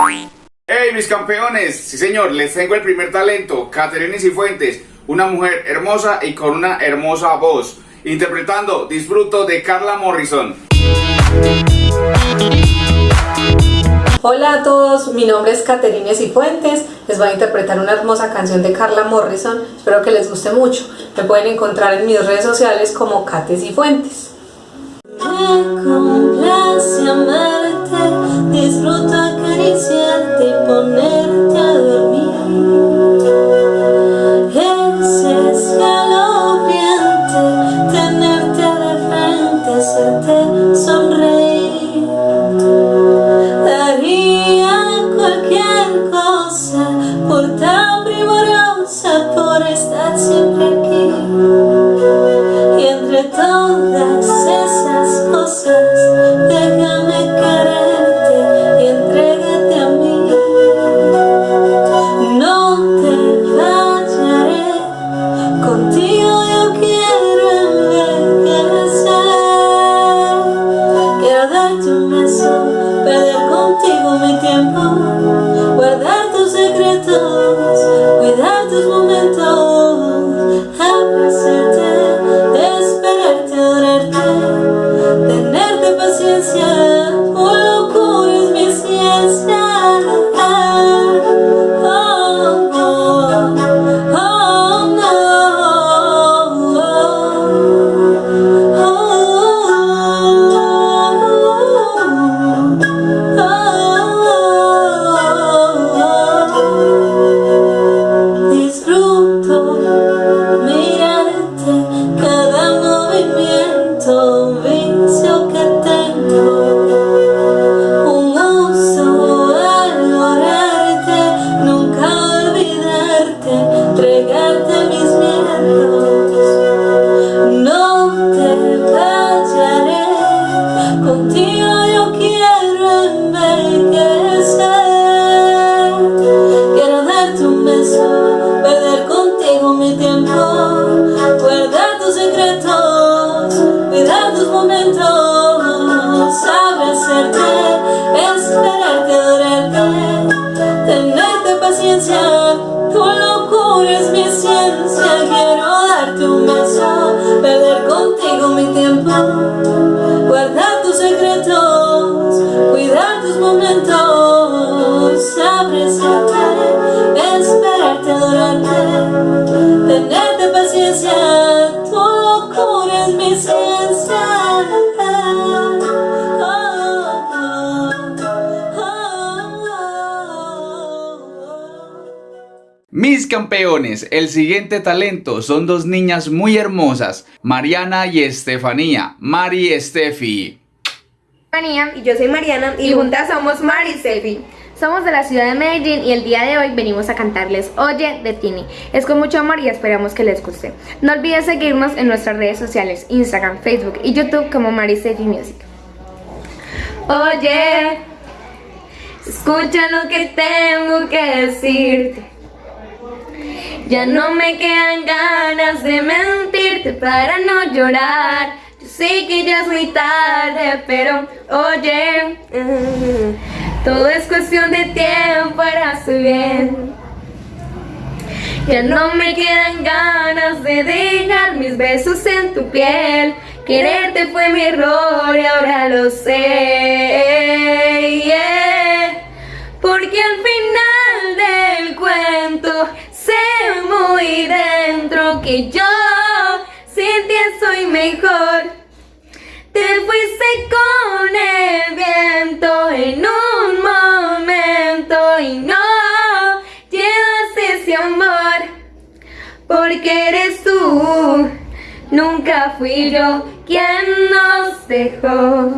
¡Hey, mis campeones! Sí, señor, les tengo el primer talento, Caterina Cifuentes, una mujer hermosa y con una hermosa voz, interpretando Disfruto de Carla Morrison. Hola a todos, mi nombre es Caterina Cifuentes, les voy a interpretar una hermosa canción de Carla Morrison, espero que les guste mucho. Me pueden encontrar en mis redes sociales como Cate Cifuentes. Cuidar tus momentos, apreciarte, esperarte, adorarte, tenerte paciencia, es mi ciencia. Mis campeones, el siguiente talento son dos niñas muy hermosas, Mariana y Estefanía, Mari y Steffi. Estefanía y yo soy Mariana y juntas somos Mari y Steffi. Somos de la ciudad de Medellín y el día de hoy venimos a cantarles Oye de Tini. Es con mucho amor y esperamos que les guste. No olvides seguirnos en nuestras redes sociales, Instagram, Facebook y YouTube como Mari Steffi Music. Oye, escucha lo que tengo que decirte. Ya no me quedan ganas de mentirte para no llorar. Yo sé que ya es muy tarde, pero oye, todo es cuestión de tiempo para su bien. Ya no me quedan ganas de dejar mis besos en tu piel. Quererte fue mi error y ahora lo sé. Porque al final del cuento sé muy dentro que yo sin ti soy mejor. Te fuiste con el viento en un momento y no llevas ese amor. Porque eres tú, nunca fui yo quien nos dejó.